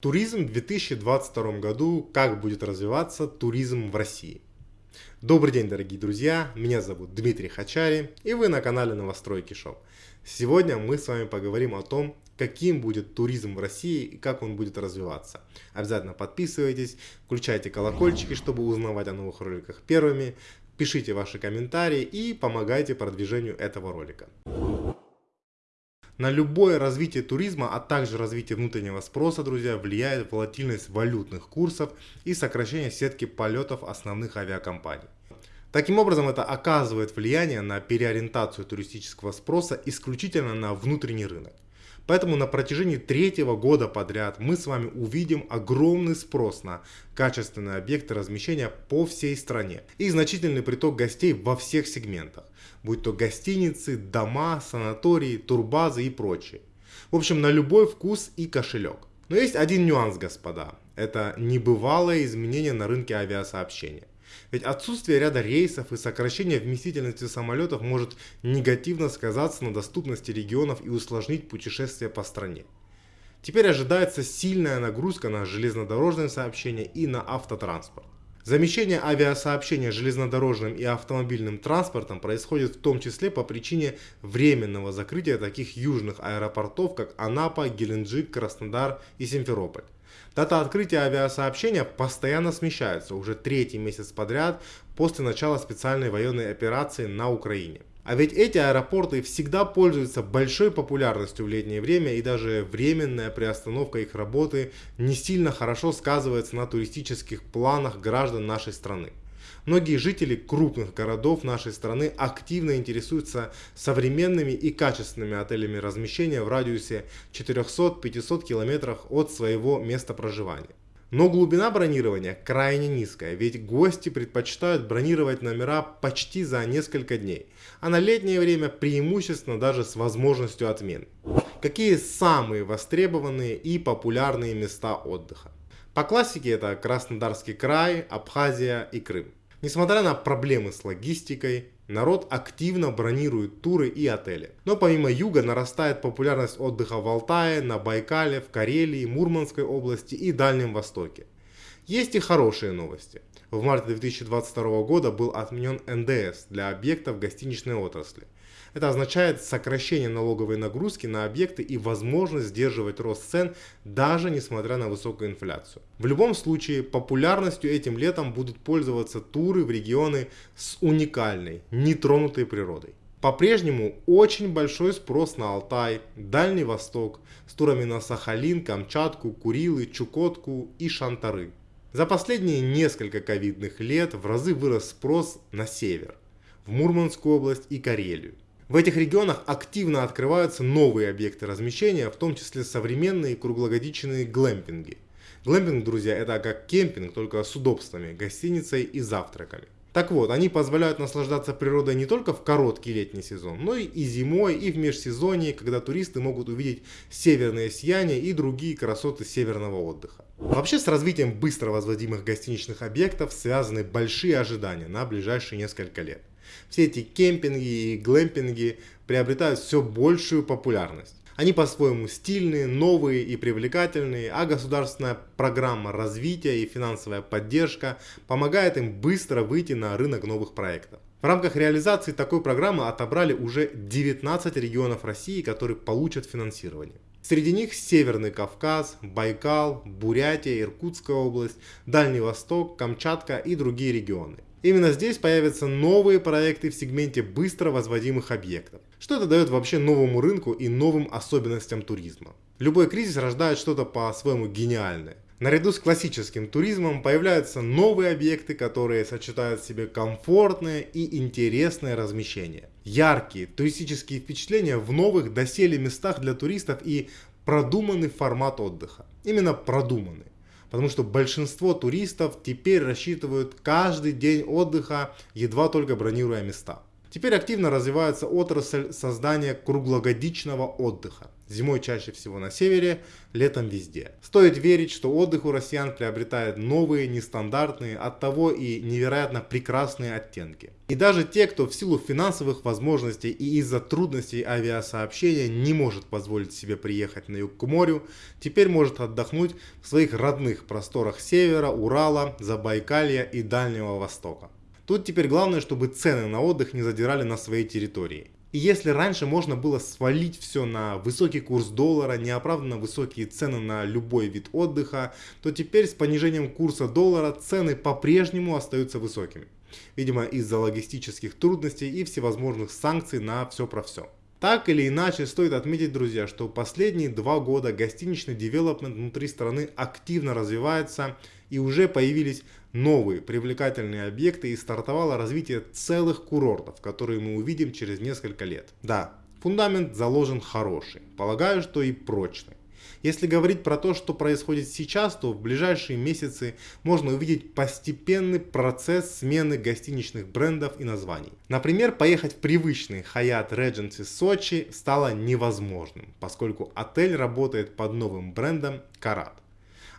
Туризм в 2022 году. Как будет развиваться туризм в России? Добрый день, дорогие друзья. Меня зовут Дмитрий Хачари, и вы на канале Новостройки Шоу. Сегодня мы с вами поговорим о том, каким будет туризм в России и как он будет развиваться. Обязательно подписывайтесь, включайте колокольчики, чтобы узнавать о новых роликах первыми, пишите ваши комментарии и помогайте продвижению этого ролика. На любое развитие туризма, а также развитие внутреннего спроса, друзья, влияет волатильность валютных курсов и сокращение сетки полетов основных авиакомпаний. Таким образом, это оказывает влияние на переориентацию туристического спроса исключительно на внутренний рынок. Поэтому на протяжении третьего года подряд мы с вами увидим огромный спрос на качественные объекты размещения по всей стране и значительный приток гостей во всех сегментах, будь то гостиницы, дома, санатории, турбазы и прочее. В общем, на любой вкус и кошелек. Но есть один нюанс, господа. Это небывалое изменение на рынке авиасообщения. Ведь отсутствие ряда рейсов и сокращение вместительности самолетов может негативно сказаться на доступности регионов и усложнить путешествия по стране. Теперь ожидается сильная нагрузка на железнодорожное сообщение и на автотранспорт. Замещение авиасообщения железнодорожным и автомобильным транспортом происходит в том числе по причине временного закрытия таких южных аэропортов, как Анапа, Геленджик, Краснодар и Симферополь. Дата открытия авиасообщения постоянно смещается уже третий месяц подряд после начала специальной военной операции на Украине. А ведь эти аэропорты всегда пользуются большой популярностью в летнее время и даже временная приостановка их работы не сильно хорошо сказывается на туристических планах граждан нашей страны. Многие жители крупных городов нашей страны активно интересуются современными и качественными отелями размещения в радиусе 400-500 километрах от своего места проживания. Но глубина бронирования крайне низкая, ведь гости предпочитают бронировать номера почти за несколько дней, а на летнее время преимущественно даже с возможностью отмен. Какие самые востребованные и популярные места отдыха? По классике это Краснодарский край, Абхазия и Крым. Несмотря на проблемы с логистикой, народ активно бронирует туры и отели. Но помимо юга нарастает популярность отдыха в Алтае, на Байкале, в Карелии, Мурманской области и Дальнем Востоке. Есть и хорошие новости. В марте 2022 года был отменен НДС для объектов гостиничной отрасли. Это означает сокращение налоговой нагрузки на объекты и возможность сдерживать рост цен даже несмотря на высокую инфляцию. В любом случае популярностью этим летом будут пользоваться туры в регионы с уникальной, нетронутой природой. По-прежнему очень большой спрос на Алтай, Дальний Восток, с турами на Сахалин, Камчатку, Курилы, Чукотку и Шантары. За последние несколько ковидных лет в разы вырос спрос на север, в Мурманскую область и Карелию. В этих регионах активно открываются новые объекты размещения, в том числе современные круглогодичные глэмпинги. Глэмпинг, друзья, это как кемпинг, только с удобствами, гостиницей и завтраками. Так вот, они позволяют наслаждаться природой не только в короткий летний сезон, но и зимой, и в межсезонье, когда туристы могут увидеть северное сияние и другие красоты северного отдыха. Вообще с развитием быстро возводимых гостиничных объектов связаны большие ожидания на ближайшие несколько лет. Все эти кемпинги и глэмпинги приобретают все большую популярность. Они по-своему стильные, новые и привлекательные, а государственная программа развития и финансовая поддержка помогает им быстро выйти на рынок новых проектов. В рамках реализации такой программы отобрали уже 19 регионов России, которые получат финансирование. Среди них Северный Кавказ, Байкал, Бурятия, Иркутская область, Дальний Восток, Камчатка и другие регионы. Именно здесь появятся новые проекты в сегменте быстро возводимых объектов. Что это дает вообще новому рынку и новым особенностям туризма? Любой кризис рождает что-то по-своему гениальное. Наряду с классическим туризмом появляются новые объекты, которые сочетают в себе комфортное и интересное размещение. Яркие туристические впечатления в новых доселе местах для туристов и продуманный формат отдыха. Именно продуманный. Потому что большинство туристов теперь рассчитывают каждый день отдыха, едва только бронируя места. Теперь активно развивается отрасль создания круглогодичного отдыха. Зимой чаще всего на севере, летом везде. Стоит верить, что отдых у россиян приобретает новые, нестандартные, оттого и невероятно прекрасные оттенки. И даже те, кто в силу финансовых возможностей и из-за трудностей авиасообщения не может позволить себе приехать на юг к морю, теперь может отдохнуть в своих родных просторах севера, Урала, Забайкалья и Дальнего Востока. Тут теперь главное, чтобы цены на отдых не задирали на своей территории. И если раньше можно было свалить все на высокий курс доллара, неоправданно высокие цены на любой вид отдыха, то теперь с понижением курса доллара цены по-прежнему остаются высокими. Видимо из-за логистических трудностей и всевозможных санкций на все про все. Так или иначе, стоит отметить, друзья, что последние два года гостиничный девелопмент внутри страны активно развивается и уже появились новые привлекательные объекты и стартовало развитие целых курортов, которые мы увидим через несколько лет. Да, фундамент заложен хороший, полагаю, что и прочный. Если говорить про то, что происходит сейчас, то в ближайшие месяцы можно увидеть постепенный процесс смены гостиничных брендов и названий. Например, поехать в привычный Hyatt Regency Сочи стало невозможным, поскольку отель работает под новым брендом Карат.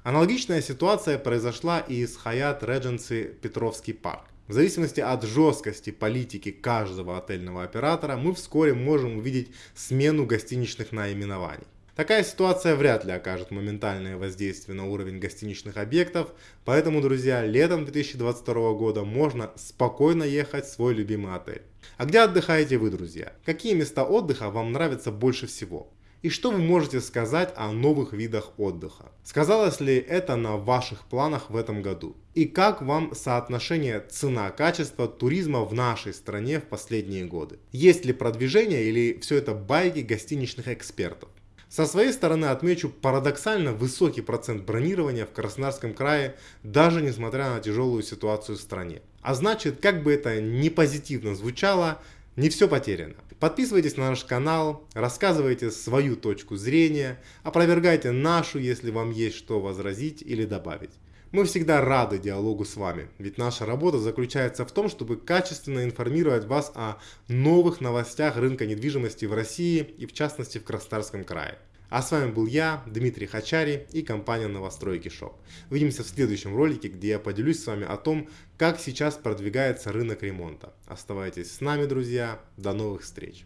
Аналогичная ситуация произошла и с Hyatt Regency Петровский парк. В зависимости от жесткости политики каждого отельного оператора, мы вскоре можем увидеть смену гостиничных наименований. Такая ситуация вряд ли окажет моментальное воздействие на уровень гостиничных объектов, поэтому, друзья, летом 2022 года можно спокойно ехать в свой любимый отель. А где отдыхаете вы, друзья? Какие места отдыха вам нравятся больше всего? И что вы можете сказать о новых видах отдыха? Сказалось ли это на ваших планах в этом году? И как вам соотношение цена-качество туризма в нашей стране в последние годы? Есть ли продвижение или все это байки гостиничных экспертов? Со своей стороны отмечу парадоксально высокий процент бронирования в Краснодарском крае, даже несмотря на тяжелую ситуацию в стране. А значит, как бы это ни позитивно звучало, не все потеряно. Подписывайтесь на наш канал, рассказывайте свою точку зрения, опровергайте нашу, если вам есть что возразить или добавить. Мы всегда рады диалогу с вами, ведь наша работа заключается в том, чтобы качественно информировать вас о новых новостях рынка недвижимости в России и в частности в Краснодарском крае. А с вами был я, Дмитрий Хачари и компания Новостройки Шоп. Увидимся в следующем ролике, где я поделюсь с вами о том, как сейчас продвигается рынок ремонта. Оставайтесь с нами, друзья. До новых встреч!